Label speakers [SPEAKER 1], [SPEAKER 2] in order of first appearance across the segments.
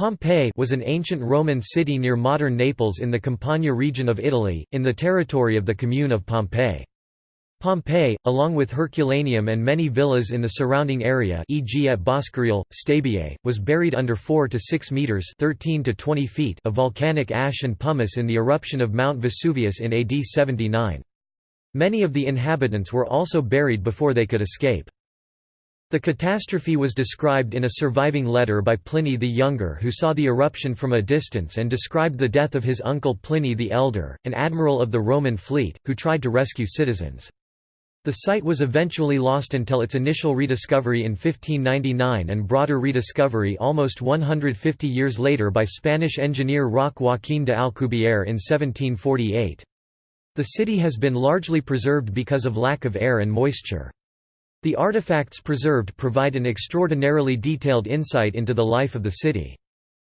[SPEAKER 1] Pompeii was an ancient Roman city near modern Naples in the Campania region of Italy, in the territory of the commune of Pompei. Pompeii, along with Herculaneum and many villas in the surrounding area e.g. at Boscoreale, Stabiae, was buried under 4 to 6 metres 13 to 20 feet of volcanic ash and pumice in the eruption of Mount Vesuvius in AD 79. Many of the inhabitants were also buried before they could escape. The catastrophe was described in a surviving letter by Pliny the Younger who saw the eruption from a distance and described the death of his uncle Pliny the Elder, an admiral of the Roman fleet, who tried to rescue citizens. The site was eventually lost until its initial rediscovery in 1599 and broader rediscovery almost 150 years later by Spanish engineer Roque Joaquín de Alcubierre in 1748. The city has been largely preserved because of lack of air and moisture. The artifacts preserved provide an extraordinarily detailed insight into the life of the city.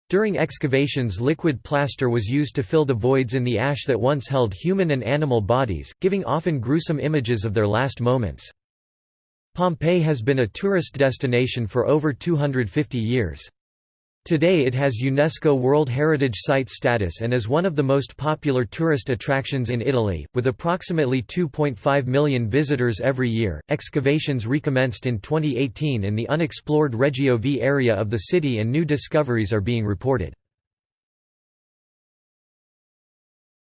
[SPEAKER 1] During excavations liquid plaster was used to fill the voids in the ash that once held human and animal bodies, giving often gruesome images of their last moments. Pompeii has been a tourist destination for over 250 years. Today it has UNESCO World Heritage Site status and is one of the most popular tourist attractions in Italy, with approximately 2.5 million visitors every year. Excavations recommenced in 2018 in the unexplored Regio V area of the city and new discoveries are being reported.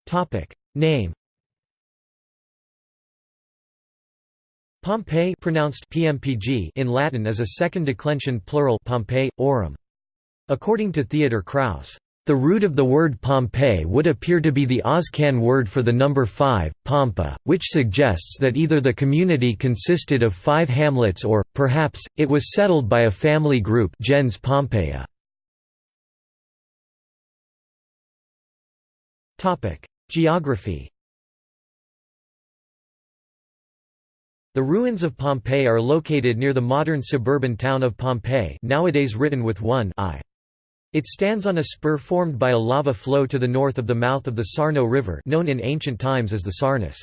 [SPEAKER 1] Topic: Name Pompeii pronounced PMPG in Latin is a second declension plural Pompeii. According to Theodor Kraus, the root of the word Pompeii would appear to be the Oscan word for the number five, Pompa, which suggests that either the community consisted of five hamlets or, perhaps, it was settled by a family group gens Pompeia. Geography The ruins of Pompeii are located near the modern suburban town of Pompei nowadays written with one I. It stands on a spur formed by a lava flow to the north of the mouth of the Sarno River known in ancient times as the Sarnus.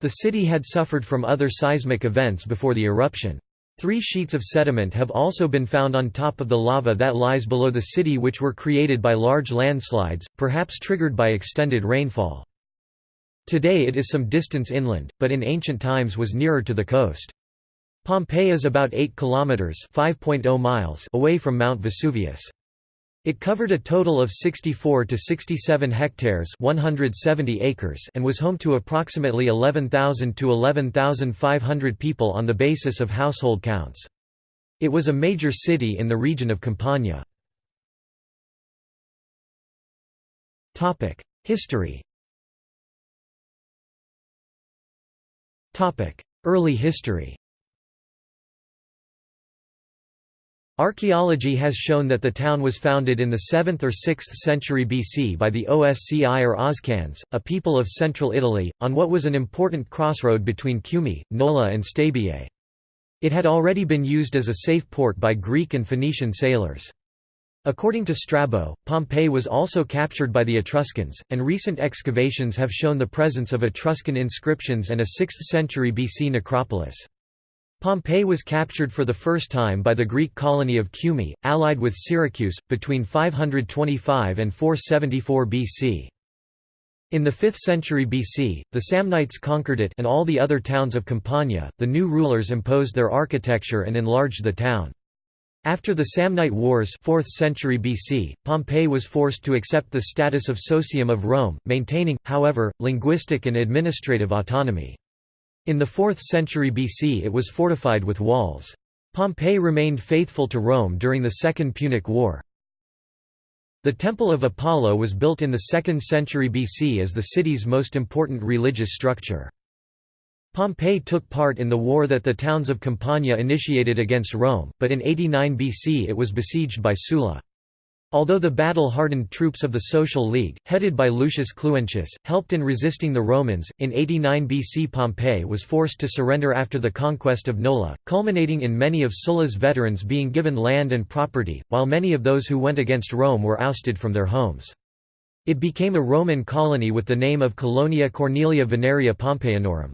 [SPEAKER 1] The city had suffered from other seismic events before the eruption. Three sheets of sediment have also been found on top of the lava that lies below the city which were created by large landslides, perhaps triggered by extended rainfall. Today it is some distance inland, but in ancient times was nearer to the coast. Pompeii is about 8 kilometers (5.0 miles) away from Mount Vesuvius. It covered a total of 64 to 67 hectares 170 acres and was home to approximately 11,000 to 11,500 people on the basis of household counts. It was a major city in the region of Campania. History Early history Archaeology has shown that the town was founded in the 7th or 6th century BC by the Osci or Oscans, a people of central Italy, on what was an important crossroad between Cumae, Nola and Stabiae. It had already been used as a safe port by Greek and Phoenician sailors. According to Strabo, Pompeii was also captured by the Etruscans, and recent excavations have shown the presence of Etruscan inscriptions and a 6th century BC necropolis. Pompeii was captured for the first time by the Greek colony of Cumae, allied with Syracuse, between 525 and 474 BC. In the 5th century BC, the Samnites conquered it and all the other towns of Campania. The new rulers imposed their architecture and enlarged the town. After the Samnite Wars 4th century BC, Pompeii was forced to accept the status of socium of Rome, maintaining, however, linguistic and administrative autonomy. In the 4th century BC it was fortified with walls. Pompeii remained faithful to Rome during the Second Punic War. The Temple of Apollo was built in the 2nd century BC as the city's most important religious structure. Pompeii took part in the war that the towns of Campania initiated against Rome, but in 89 BC it was besieged by Sulla. Although the battle-hardened troops of the Social League, headed by Lucius Cluentius, helped in resisting the Romans, in 89 BC Pompeii was forced to surrender after the conquest of Nola, culminating in many of Sulla's veterans being given land and property, while many of those who went against Rome were ousted from their homes. It became a Roman colony with the name of Colonia Cornelia Veneria Pompeianorum.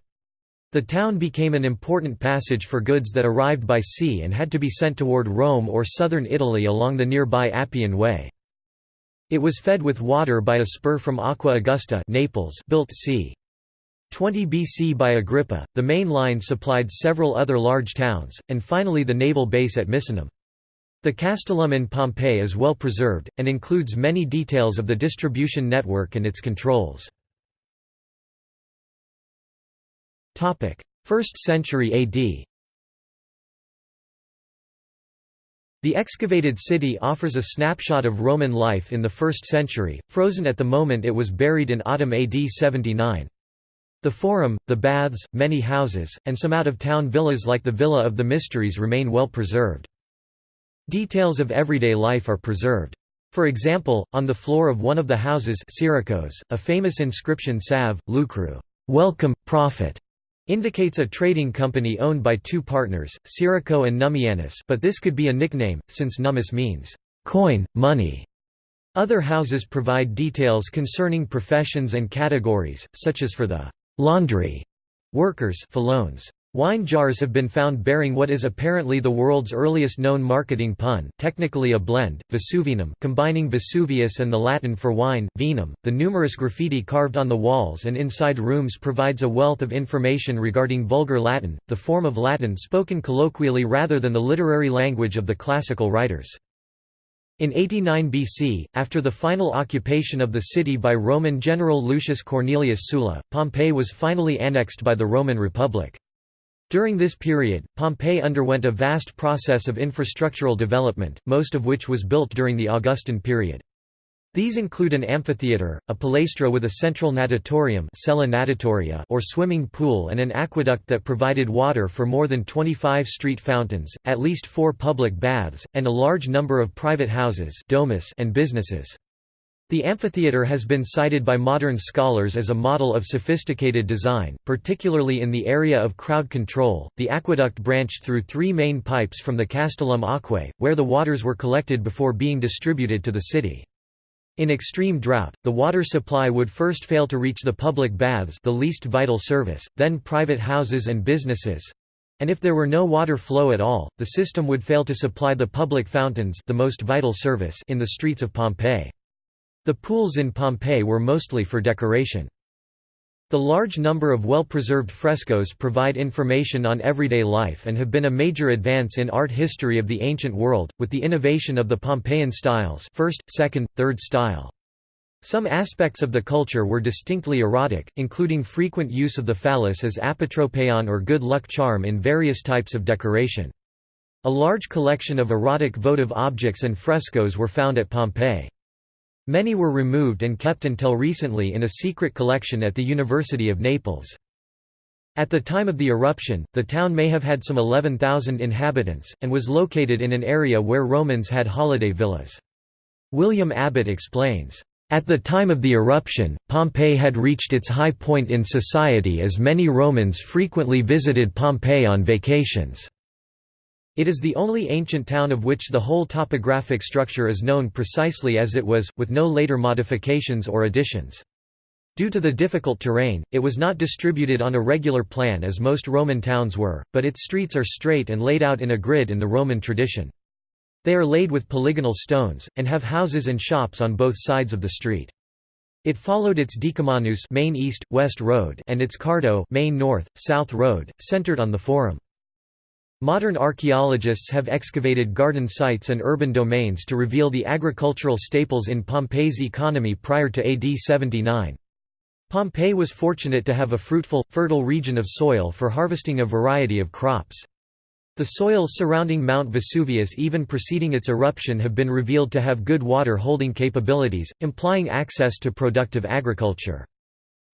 [SPEAKER 1] The town became an important passage for goods that arrived by sea and had to be sent toward Rome or southern Italy along the nearby Appian Way. It was fed with water by a spur from Aqua Augusta Naples built c. 20 BC by Agrippa, the main line supplied several other large towns, and finally the naval base at Misenum. The Castellum in Pompeii is well preserved, and includes many details of the distribution network and its controls. 1st century AD The excavated city offers a snapshot of Roman life in the 1st century, frozen at the moment it was buried in autumn AD 79. The Forum, the baths, many houses, and some out-of-town villas like the Villa of the Mysteries remain well preserved. Details of everyday life are preserved. For example, on the floor of one of the houses Siricus, a famous inscription Salve, Lucru welcome, profit", indicates a trading company owned by two partners, Sirico and Nummianus but this could be a nickname, since nummus means coin, money. Other houses provide details concerning professions and categories, such as for the laundry workers Wine jars have been found bearing what is apparently the world's earliest known marketing pun, technically a blend, Vesuvinum, combining Vesuvius and the Latin for wine, vinum. The numerous graffiti carved on the walls and inside rooms provides a wealth of information regarding Vulgar Latin, the form of Latin spoken colloquially rather than the literary language of the classical writers. In 89 BC, after the final occupation of the city by Roman general Lucius Cornelius Sulla, Pompeii was finally annexed by the Roman Republic. During this period, Pompeii underwent a vast process of infrastructural development, most of which was built during the Augustan period. These include an amphitheatre, a palaestra with a central natatorium natatoria or swimming pool and an aqueduct that provided water for more than 25 street fountains, at least four public baths, and a large number of private houses domus and businesses. The amphitheatre has been cited by modern scholars as a model of sophisticated design, particularly in the area of crowd control. The aqueduct branched through three main pipes from the Castellum Aquae, where the waters were collected before being distributed to the city. In extreme drought, the water supply would first fail to reach the public baths the least vital service, then private houses and businesses, and if there were no water flow at all, the system would fail to supply the public fountains the most vital service in the streets of Pompeii. The pools in Pompeii were mostly for decoration. The large number of well-preserved frescoes provide information on everyday life and have been a major advance in art history of the ancient world, with the innovation of the Pompeian styles first, second, third style. Some aspects of the culture were distinctly erotic, including frequent use of the phallus as apotropaion or good luck charm in various types of decoration. A large collection of erotic votive objects and frescoes were found at Pompeii. Many were removed and kept until recently in a secret collection at the University of Naples. At the time of the eruption, the town may have had some 11,000 inhabitants, and was located in an area where Romans had holiday villas. William Abbott explains, "...at the time of the eruption, Pompeii had reached its high point in society as many Romans frequently visited Pompeii on vacations." It is the only ancient town of which the whole topographic structure is known precisely as it was, with no later modifications or additions. Due to the difficult terrain, it was not distributed on a regular plan as most Roman towns were, but its streets are straight and laid out in a grid in the Roman tradition. They are laid with polygonal stones, and have houses and shops on both sides of the street. It followed its Decumanus main east, west road and its Cardo main north, south road, centered on the Forum. Modern archaeologists have excavated garden sites and urban domains to reveal the agricultural staples in Pompeii's economy prior to AD 79. Pompeii was fortunate to have a fruitful, fertile region of soil for harvesting a variety of crops. The soils surrounding Mount Vesuvius even preceding its eruption have been revealed to have good water-holding capabilities, implying access to productive agriculture.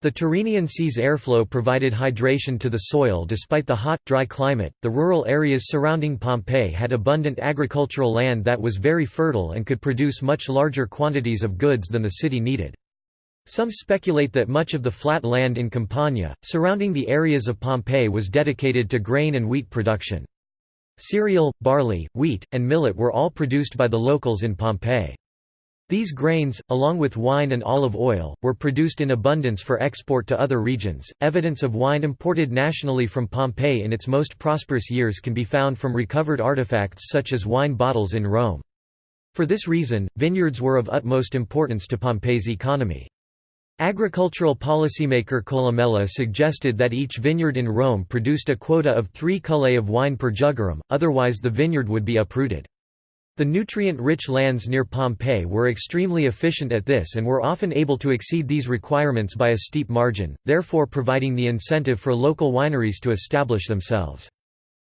[SPEAKER 1] The Tyrrhenian Sea's airflow provided hydration to the soil despite the hot, dry climate. The rural areas surrounding Pompeii had abundant agricultural land that was very fertile and could produce much larger quantities of goods than the city needed. Some speculate that much of the flat land in Campania, surrounding the areas of Pompeii was dedicated to grain and wheat production. Cereal, barley, wheat, and millet were all produced by the locals in Pompeii. These grains, along with wine and olive oil, were produced in abundance for export to other regions. Evidence of wine imported nationally from Pompeii in its most prosperous years can be found from recovered artifacts such as wine bottles in Rome. For this reason, vineyards were of utmost importance to Pompeii's economy. Agricultural policymaker Columella suggested that each vineyard in Rome produced a quota of three cullae of wine per jugerum, otherwise the vineyard would be uprooted. The nutrient-rich lands near Pompeii were extremely efficient at this and were often able to exceed these requirements by a steep margin, therefore providing the incentive for local wineries to establish themselves.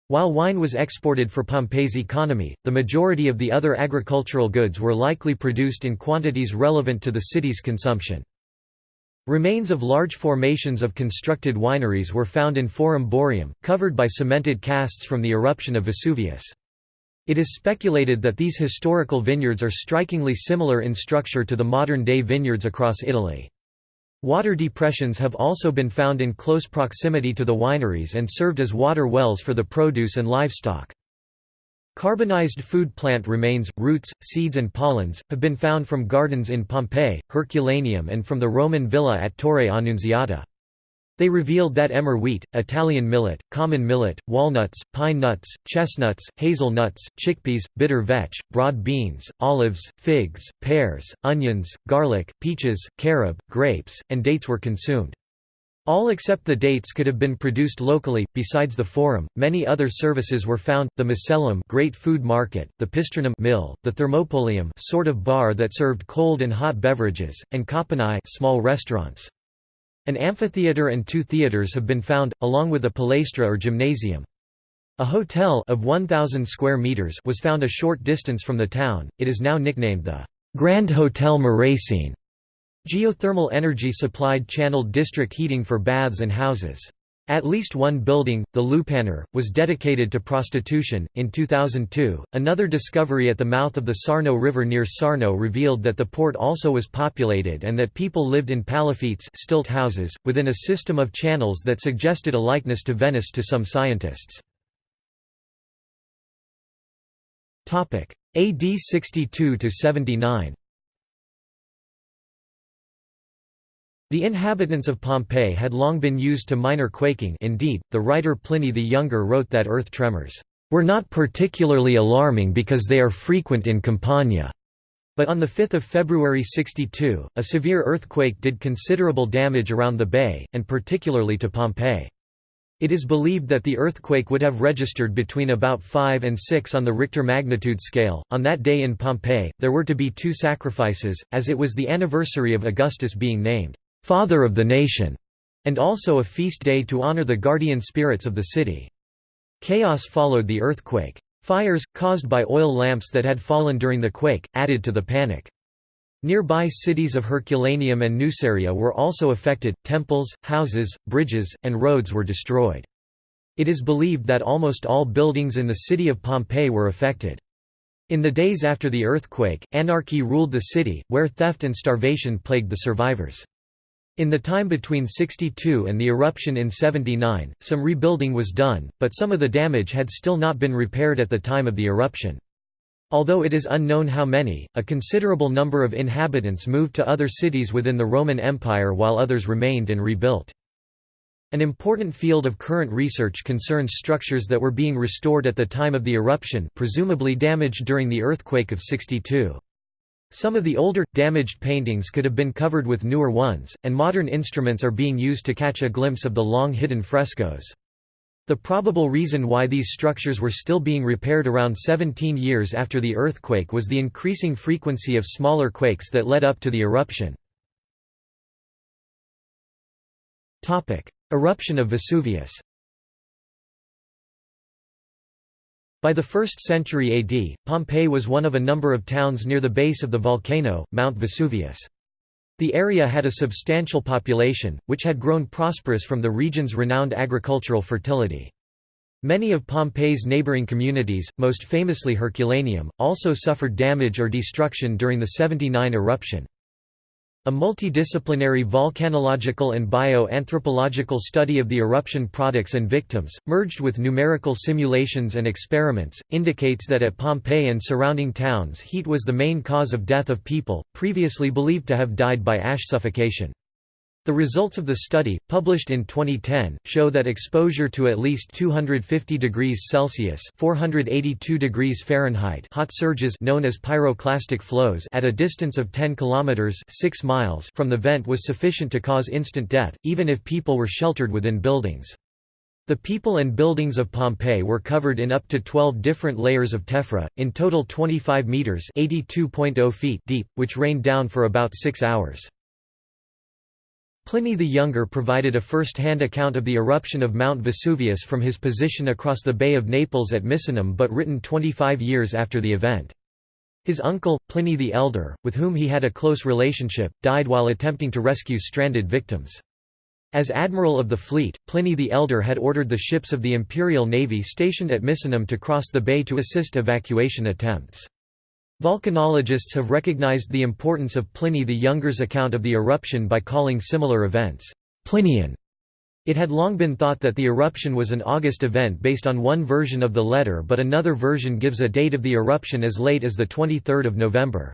[SPEAKER 1] While wine was exported for Pompeii's economy, the majority of the other agricultural goods were likely produced in quantities relevant to the city's consumption. Remains of large formations of constructed wineries were found in Forum Boarium, covered by cemented casts from the eruption of Vesuvius. It is speculated that these historical vineyards are strikingly similar in structure to the modern-day vineyards across Italy. Water depressions have also been found in close proximity to the wineries and served as water wells for the produce and livestock. Carbonized food plant remains, roots, seeds and pollens, have been found from gardens in Pompeii, Herculaneum and from the Roman villa at Torre Annunziata. They revealed that emmer wheat, Italian millet, common millet, walnuts, pine nuts, chestnuts, hazel nuts, chickpeas, bitter vetch, broad beans, olives, figs, pears, onions, garlic, peaches, carob, grapes, and dates were consumed. All except the dates could have been produced locally. Besides the forum, many other services were found: the Macellum, great food market; the Pistrinum mill; the Thermopolium, sort of bar that served cold and hot beverages; and cauponae, small restaurants. An amphitheatre and two theatres have been found, along with a palaestra or gymnasium. A hotel of 1,000 square meters was found a short distance from the town. It is now nicknamed the Grand Hotel Murecine. Geothermal energy supplied channeled district heating for baths and houses. At least one building, the Lupanar, was dedicated to prostitution. In 2002, another discovery at the mouth of the Sarno River near Sarno revealed that the port also was populated and that people lived in palafittes stilt houses, within a system of channels that suggested a likeness to Venice to some scientists. AD 62 The inhabitants of Pompeii had long been used to minor quaking indeed, the writer Pliny the Younger wrote that earth tremors, "...were not particularly alarming because they are frequent in Campania." But on 5 February 62, a severe earthquake did considerable damage around the bay, and particularly to Pompeii. It is believed that the earthquake would have registered between about 5 and 6 on the Richter magnitude scale. On that day in Pompeii, there were to be two sacrifices, as it was the anniversary of Augustus being named father of the nation, and also a feast day to honor the guardian spirits of the city. Chaos followed the earthquake. Fires, caused by oil lamps that had fallen during the quake, added to the panic. Nearby cities of Herculaneum and Nuceria were also affected, temples, houses, bridges, and roads were destroyed. It is believed that almost all buildings in the city of Pompeii were affected. In the days after the earthquake, anarchy ruled the city, where theft and starvation plagued the survivors. In the time between 62 and the eruption in 79, some rebuilding was done, but some of the damage had still not been repaired at the time of the eruption. Although it is unknown how many, a considerable number of inhabitants moved to other cities within the Roman Empire while others remained and rebuilt. An important field of current research concerns structures that were being restored at the time of the eruption presumably damaged during the earthquake of 62. Some of the older, damaged paintings could have been covered with newer ones, and modern instruments are being used to catch a glimpse of the long-hidden frescoes. The probable reason why these structures were still being repaired around 17 years after the earthquake was the increasing frequency of smaller quakes that led up to the eruption. Eruption of Vesuvius By the 1st century AD, Pompeii was one of a number of towns near the base of the volcano, Mount Vesuvius. The area had a substantial population, which had grown prosperous from the region's renowned agricultural fertility. Many of Pompeii's neighboring communities, most famously Herculaneum, also suffered damage or destruction during the 79 eruption. A multidisciplinary volcanological and bioanthropological study of the eruption products and victims, merged with numerical simulations and experiments, indicates that at Pompeii and surrounding towns heat was the main cause of death of people, previously believed to have died by ash suffocation. The results of the study, published in 2010, show that exposure to at least 250 degrees Celsius (482 degrees Fahrenheit) hot surges known as pyroclastic flows at a distance of 10 kilometers (6 miles) from the vent was sufficient to cause instant death, even if people were sheltered within buildings. The people and buildings of Pompeii were covered in up to 12 different layers of tephra, in total 25 meters (82.0 feet) deep, which rained down for about 6 hours. Pliny the Younger provided a first-hand account of the eruption of Mount Vesuvius from his position across the Bay of Naples at Misenum but written 25 years after the event. His uncle, Pliny the Elder, with whom he had a close relationship, died while attempting to rescue stranded victims. As admiral of the fleet, Pliny the Elder had ordered the ships of the imperial navy stationed at Misenum to cross the bay to assist evacuation attempts. Volcanologists have recognized the importance of Pliny the Younger's account of the eruption by calling similar events, Plinian. It had long been thought that the eruption was an August event based on one version of the letter but another version gives a date of the eruption as late as 23 November.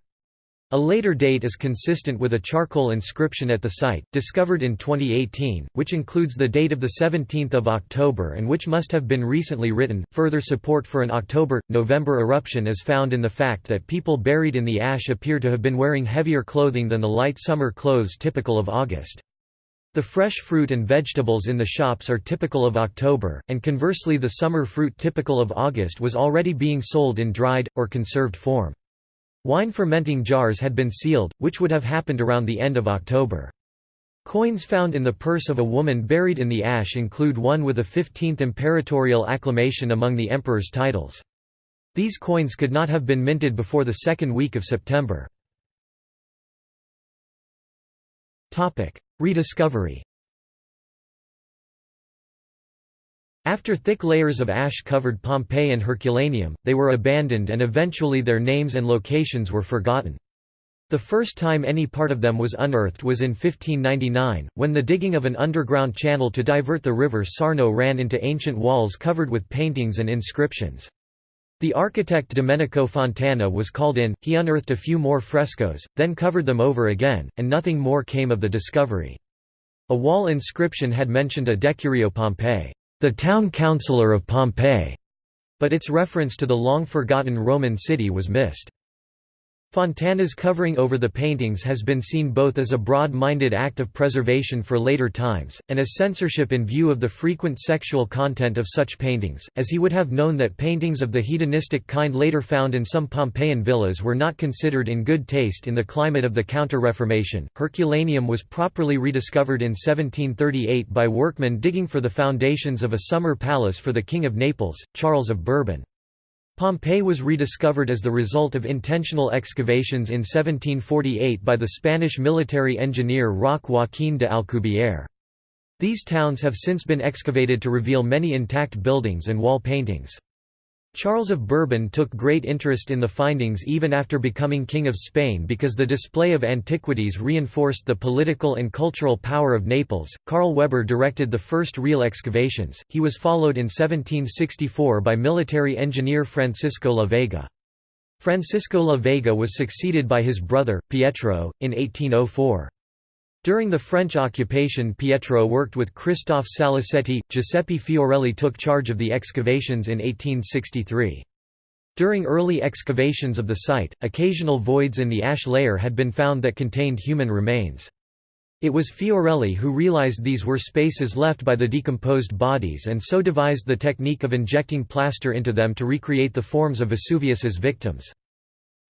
[SPEAKER 1] A later date is consistent with a charcoal inscription at the site, discovered in 2018, which includes the date of 17 October and which must have been recently written. Further support for an October November eruption is found in the fact that people buried in the ash appear to have been wearing heavier clothing than the light summer clothes typical of August. The fresh fruit and vegetables in the shops are typical of October, and conversely, the summer fruit typical of August was already being sold in dried, or conserved form. Wine fermenting jars had been sealed, which would have happened around the end of October. Coins found in the purse of a woman buried in the ash include one with a 15th imperatorial acclamation among the emperor's titles. These coins could not have been minted before the second week of September. Rediscovery After thick layers of ash covered Pompeii and Herculaneum, they were abandoned and eventually their names and locations were forgotten. The first time any part of them was unearthed was in 1599, when the digging of an underground channel to divert the river Sarno ran into ancient walls covered with paintings and inscriptions. The architect Domenico Fontana was called in, he unearthed a few more frescoes, then covered them over again, and nothing more came of the discovery. A wall inscription had mentioned a Decurio Pompeii the town councillor of Pompeii, but its reference to the long-forgotten Roman city was missed. Fontana's covering over the paintings has been seen both as a broad-minded act of preservation for later times, and as censorship in view of the frequent sexual content of such paintings, as he would have known that paintings of the hedonistic kind later found in some Pompeian villas were not considered in good taste in the climate of the Counter-Reformation. Herculaneum was properly rediscovered in 1738 by workmen digging for the foundations of a summer palace for the King of Naples, Charles of Bourbon. Pompeii was rediscovered as the result of intentional excavations in 1748 by the Spanish military engineer Roque Joaquín de Alcubierre. These towns have since been excavated to reveal many intact buildings and wall paintings. Charles of Bourbon took great interest in the findings even after becoming King of Spain because the display of antiquities reinforced the political and cultural power of Naples. Karl Weber directed the first real excavations, he was followed in 1764 by military engineer Francisco La Vega. Francisco La Vega was succeeded by his brother, Pietro, in 1804. During the French occupation Pietro worked with Christophe Saliceti, Giuseppe Fiorelli took charge of the excavations in 1863. During early excavations of the site, occasional voids in the ash layer had been found that contained human remains. It was Fiorelli who realized these were spaces left by the decomposed bodies and so devised the technique of injecting plaster into them to recreate the forms of Vesuvius's victims.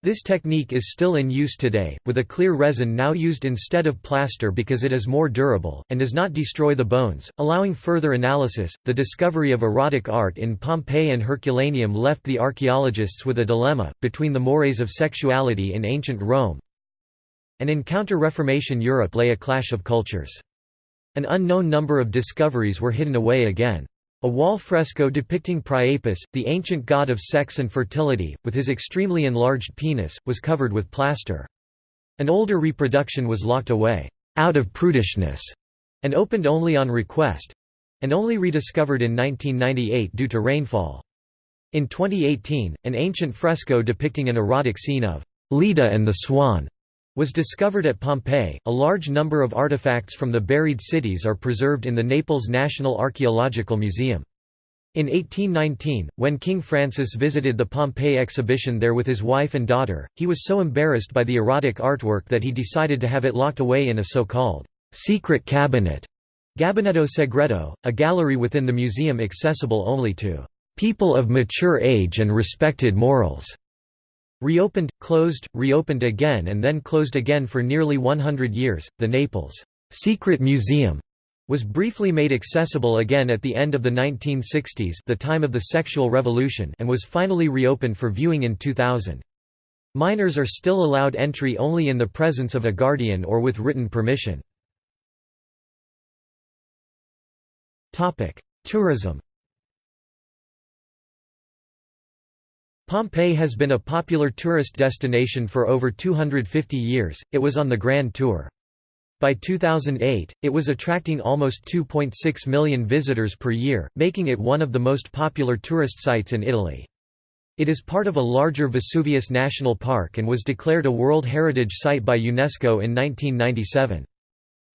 [SPEAKER 1] This technique is still in use today, with a clear resin now used instead of plaster because it is more durable, and does not destroy the bones, allowing further analysis. The discovery of erotic art in Pompeii and Herculaneum left the archaeologists with a dilemma, between the mores of sexuality in ancient Rome and in Counter-Reformation Europe lay a clash of cultures. An unknown number of discoveries were hidden away again. A wall fresco depicting Priapus, the ancient god of sex and fertility, with his extremely enlarged penis, was covered with plaster. An older reproduction was locked away, out of prudishness, and opened only on request and only rediscovered in 1998 due to rainfall. In 2018, an ancient fresco depicting an erotic scene of Leda and the Swan was discovered at Pompeii. A large number of artifacts from the buried cities are preserved in the Naples National Archaeological Museum. In 1819, when King Francis visited the Pompeii exhibition there with his wife and daughter, he was so embarrassed by the erotic artwork that he decided to have it locked away in a so-called secret cabinet, Gabinetto Segreto, a gallery within the museum accessible only to people of mature age and respected morals. Reopened, closed, reopened again and then closed again for nearly 100 years, the Naples Secret Museum was briefly made accessible again at the end of the 1960s the time of the sexual revolution and was finally reopened for viewing in 2000. Minors are still allowed entry only in the presence of a guardian or with written permission. Tourism Pompeii has been a popular tourist destination for over 250 years, it was on the Grand Tour. By 2008, it was attracting almost 2.6 million visitors per year, making it one of the most popular tourist sites in Italy. It is part of a larger Vesuvius National Park and was declared a World Heritage Site by UNESCO in 1997.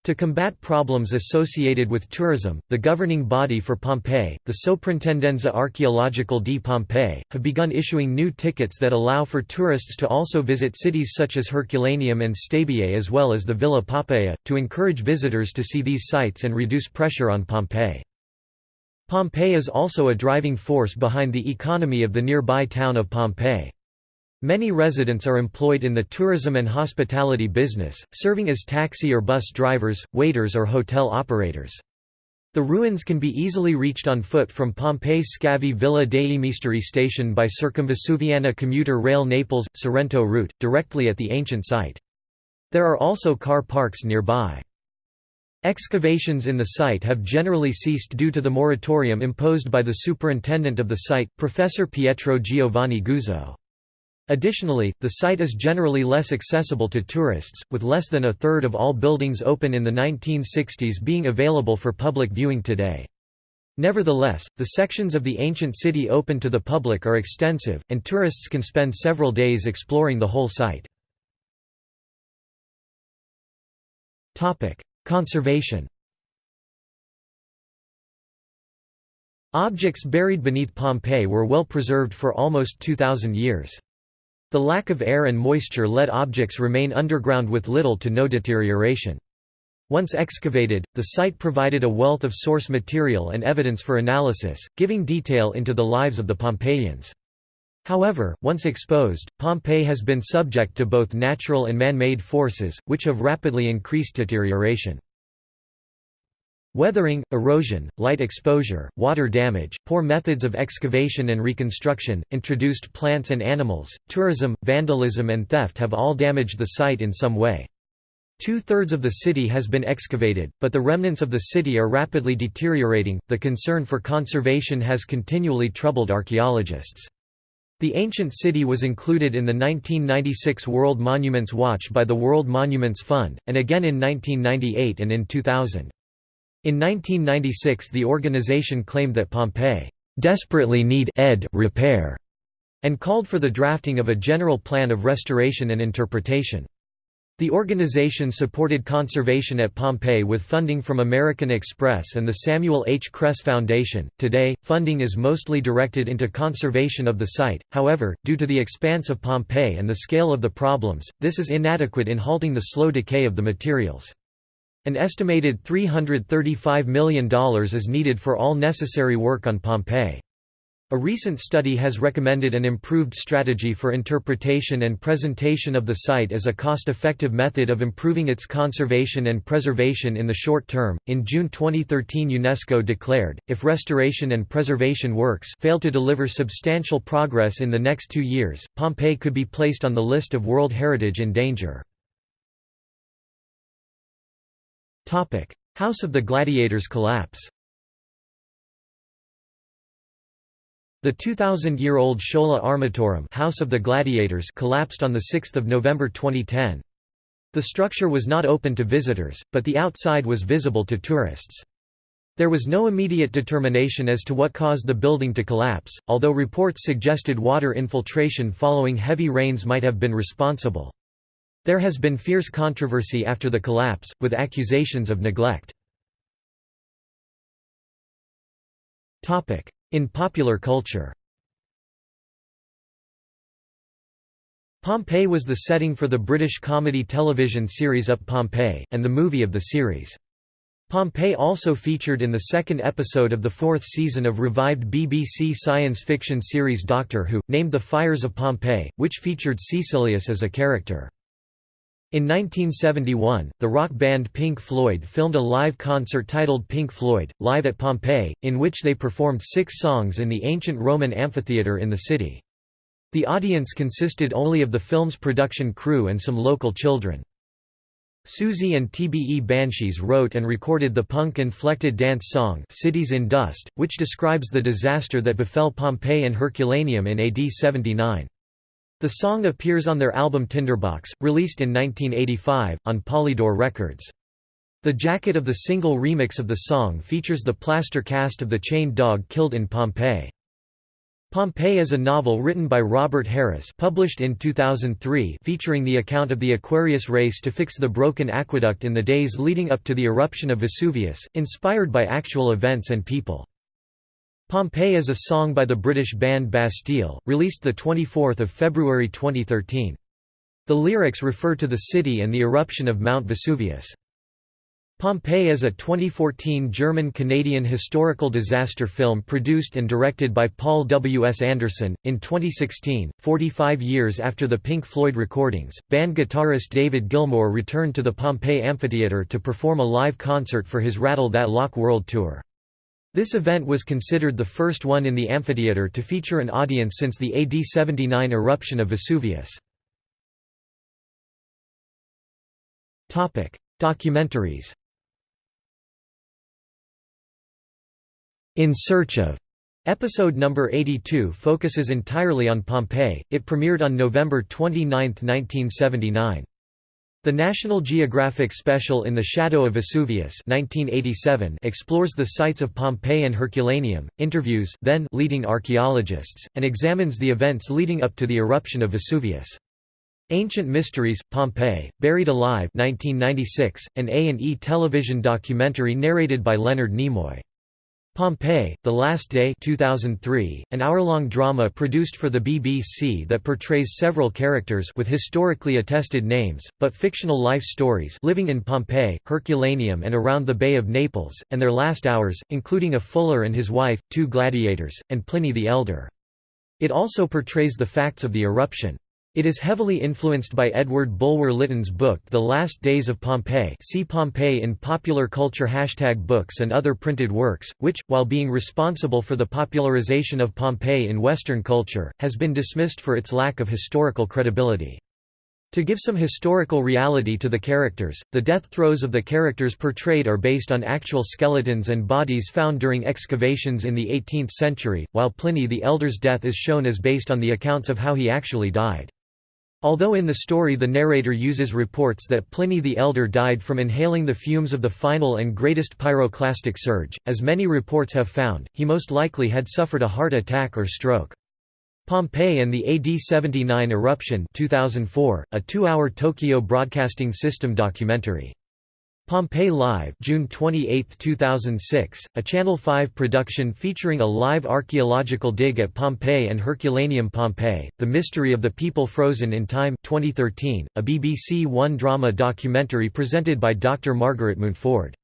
[SPEAKER 1] To combat problems associated with tourism, the governing body for Pompeii, the Soprintendenza Archeological di Pompeii, have begun issuing new tickets that allow for tourists to also visit cities such as Herculaneum and Stabiae as well as the Villa Poppaea, to encourage visitors to see these sites and reduce pressure on Pompeii. Pompeii is also a driving force behind the economy of the nearby town of Pompei. Many residents are employed in the tourism and hospitality business, serving as taxi or bus drivers, waiters or hotel operators. The ruins can be easily reached on foot from Pompeii's Scavi Villa dei Misteri station by Circumvesuviana commuter rail Naples-Sorrento route, directly at the ancient site. There are also car parks nearby. Excavations in the site have generally ceased due to the moratorium imposed by the superintendent of the site, Professor Pietro Giovanni Guzzo. Additionally, the site is generally less accessible to tourists, with less than a third of all buildings open in the 1960s being available for public viewing today. Nevertheless, the sections of the ancient city open to the public are extensive, and tourists can spend several days exploring the whole site. Conservation Objects buried beneath Pompeii were well preserved for almost 2,000 years. The lack of air and moisture let objects remain underground with little to no deterioration. Once excavated, the site provided a wealth of source material and evidence for analysis, giving detail into the lives of the Pompeians. However, once exposed, Pompeii has been subject to both natural and man-made forces, which have rapidly increased deterioration. Weathering, erosion, light exposure, water damage, poor methods of excavation and reconstruction, introduced plants and animals, tourism, vandalism and theft have all damaged the site in some way. Two-thirds of the city has been excavated, but the remnants of the city are rapidly deteriorating. The concern for conservation has continually troubled archaeologists. The ancient city was included in the 1996 World Monuments Watch by the World Monuments Fund, and again in 1998 and in 2000. In 1996 the organization claimed that Pompeii desperately need ed repair and called for the drafting of a general plan of restoration and interpretation. The organization supported conservation at Pompeii with funding from American Express and the Samuel H. Kress Foundation. Today, funding is mostly directed into conservation of the site, however, due to the expanse of Pompeii and the scale of the problems, this is inadequate in halting the slow decay of the materials. An estimated $335 million is needed for all necessary work on Pompeii. A recent study has recommended an improved strategy for interpretation and presentation of the site as a cost-effective method of improving its conservation and preservation in the short term. In June 2013, UNESCO declared, if restoration and preservation works fail to deliver substantial progress in the next 2 years, Pompeii could be placed on the list of World Heritage in danger. House of the Gladiators collapse The 2,000-year-old Schola Armatorum House of the Gladiators collapsed on 6 November 2010. The structure was not open to visitors, but the outside was visible to tourists. There was no immediate determination as to what caused the building to collapse, although reports suggested water infiltration following heavy rains might have been responsible. There has been fierce controversy after the collapse, with accusations of neglect. In popular culture Pompeii was the setting for the British comedy television series Up Pompeii, and the movie of the series. Pompeii also featured in the second episode of the fourth season of revived BBC science fiction series Doctor Who, named The Fires of Pompeii, which featured Caecilius as a character. In 1971, the rock band Pink Floyd filmed a live concert titled Pink Floyd, Live at Pompeii, in which they performed six songs in the ancient Roman amphitheatre in the city. The audience consisted only of the film's production crew and some local children. Siouxsie and the Banshees wrote and recorded the punk-inflected dance song Cities in Dust, which describes the disaster that befell Pompeii and Herculaneum in AD 79. The song appears on their album Tinderbox, released in 1985, on Polydor Records. The jacket of the single remix of the song features the plaster cast of the chained dog killed in Pompeii. Pompeii is a novel written by Robert Harris published in 2003 featuring the account of the Aquarius race to fix the broken aqueduct in the days leading up to the eruption of Vesuvius, inspired by actual events and people. Pompeii is a song by the British band Bastille, released 24 February 2013. The lyrics refer to the city and the eruption of Mount Vesuvius. Pompeii is a 2014 German-Canadian historical disaster film produced and directed by Paul W. S. Anderson. In 2016, 45 years after the Pink Floyd recordings, band guitarist David Gilmour returned to the Pompeii Amphitheatre to perform a live concert for his Rattle That Lock World Tour. This event was considered the first one in the amphitheatre to feature an audience since the AD 79 eruption of Vesuvius. Documentaries In Search of Episode number 82 focuses entirely on Pompeii. It premiered on November 29, 1979. The National Geographic special In the Shadow of Vesuvius 1987 explores the sites of Pompeii and Herculaneum, interviews then leading archaeologists, and examines the events leading up to the eruption of Vesuvius. Ancient Mysteries, Pompeii, Buried Alive 1996, an A&E television documentary narrated by Leonard Nimoy. Pompeii, The Last Day 2003, an hour-long drama produced for the BBC that portrays several characters with historically attested names, but fictional life stories living in Pompeii, Herculaneum and around the Bay of Naples, and their last hours, including a fuller and his wife, two gladiators, and Pliny the Elder. It also portrays the facts of the eruption. It is heavily influenced by Edward Bulwer Lytton's book The Last Days of Pompeii see Pompeii in popular culture hashtag books and other printed works, which, while being responsible for the popularization of Pompeii in Western culture, has been dismissed for its lack of historical credibility. To give some historical reality to the characters, the death throes of the characters portrayed are based on actual skeletons and bodies found during excavations in the 18th century, while Pliny the Elder's death is shown as based on the accounts of how he actually died. Although in the story the narrator uses reports that Pliny the Elder died from inhaling the fumes of the final and greatest pyroclastic surge, as many reports have found, he most likely had suffered a heart attack or stroke. Pompeii and the AD 79 eruption 2004, a two-hour Tokyo Broadcasting System documentary. Pompeii Live June 28, 2006, a Channel 5 production featuring a live archaeological dig at Pompeii and Herculaneum Pompeii, The Mystery of the People Frozen in Time 2013, a BBC One drama documentary presented by Dr. Margaret Mountford.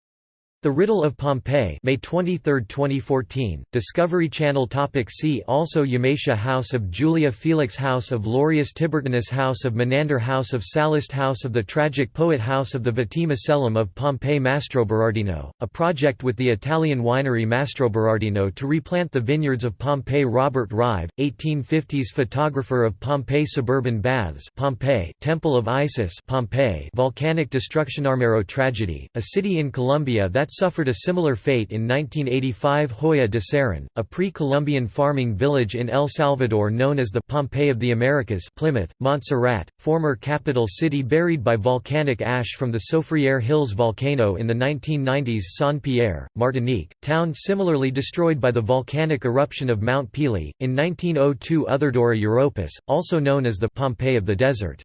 [SPEAKER 1] The Riddle of Pompeii May 23, 2014, Discovery Channel topic See also Yamatia House of Julia Felix House of Loreius Tiburtinus House of Menander House of Sallust House of the Tragic Poet House of the Vettii Macellum of Pompeii Mastroberardino, a project with the Italian winery Mastroberardino to replant the vineyards of Pompeii Robert Rive, 1850s photographer of Pompeii Suburban Baths Pompeii Temple of Isis Pompeii Volcanic destruction Armero tragedy, a city in Colombia that that suffered a similar fate in 1985 Joya de Cerén, a pre-Columbian farming village in El Salvador known as the Pompeii of the Americas Plymouth, Montserrat, former capital city buried by volcanic ash from the Soufriere Hills volcano in the 1990s Saint-Pierre, Martinique, town similarly destroyed by the volcanic eruption of Mount Pelee, in 1902 Otherdora Europus, also known as the Pompeii of the desert.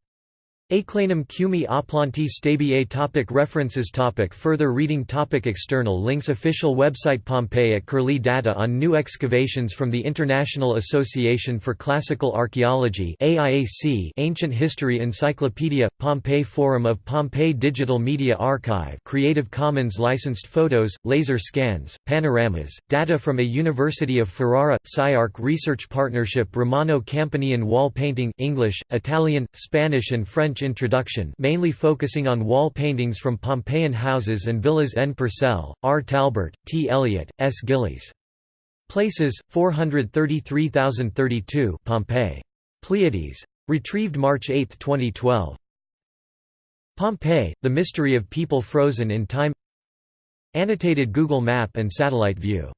[SPEAKER 1] Aeclanum Cumi Aplanti Stabiae topic References topic Further reading topic External links Official website Pompeii at Curlie Data on new excavations from the International Association for Classical Archaeology Ancient History Encyclopedia – Pompeii Forum of Pompeii Digital Media Archive Creative Commons licensed photos, laser scans, panoramas, data from a University of Ferrara – SciArc Research Partnership Romano Campanian Wall Painting English, Italian, Spanish and French French introduction mainly focusing on wall paintings from Pompeian houses and villas N. Purcell, R. Talbert, T. Elliott, S. Gillies. Places, 433032 Pompeii. Pleiades. Retrieved March 8, 2012. Pompeii, The Mystery of People Frozen in Time Annotated Google Map and Satellite View